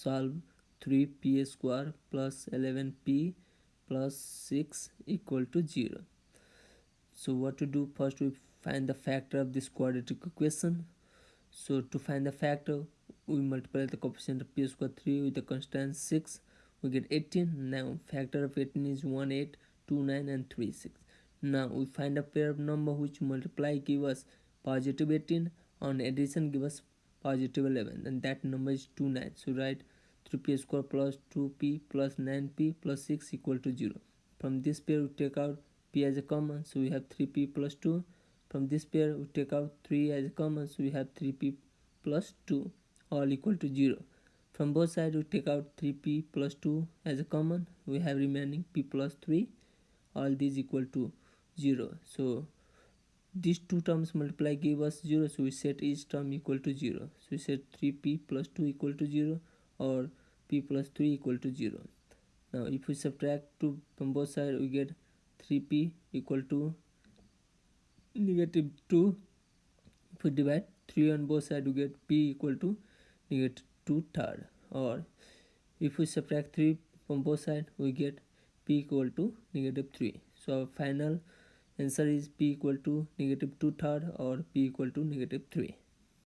solve 3p square plus 11p plus 6 equal to 0 so what to do? First we find the factor of this quadratic equation. So to find the factor we multiply the coefficient of p square 3 with the constant 6 we get 18 now factor of 18 is 1 8 2 9 and 3 6 now we find a pair of number which multiply give us positive 18 on addition give us positive 11 and that number is 2 9 so write 3p square plus 2p plus 9p plus 6 equal to 0 from this pair we take out p as a common so we have 3p plus 2 from this pair we take out 3 as a common so we have 3p plus 2 all equal to 0 from both sides we take out 3p plus 2 as a common. We have remaining p plus 3 all these equal to 0 so these two terms multiply give us 0 so we set each term equal to 0 so we set 3p plus 2 equal to 0 or p plus 3 equal to 0 now if we subtract 2 from both sides we get 3p equal to negative 2 if we divide 3 on both sides we get p equal to negative 2 third. Or if we subtract 3 from both sides we get p equal to negative 3 so our final answer is p equal to negative 2 third or p equal to negative 3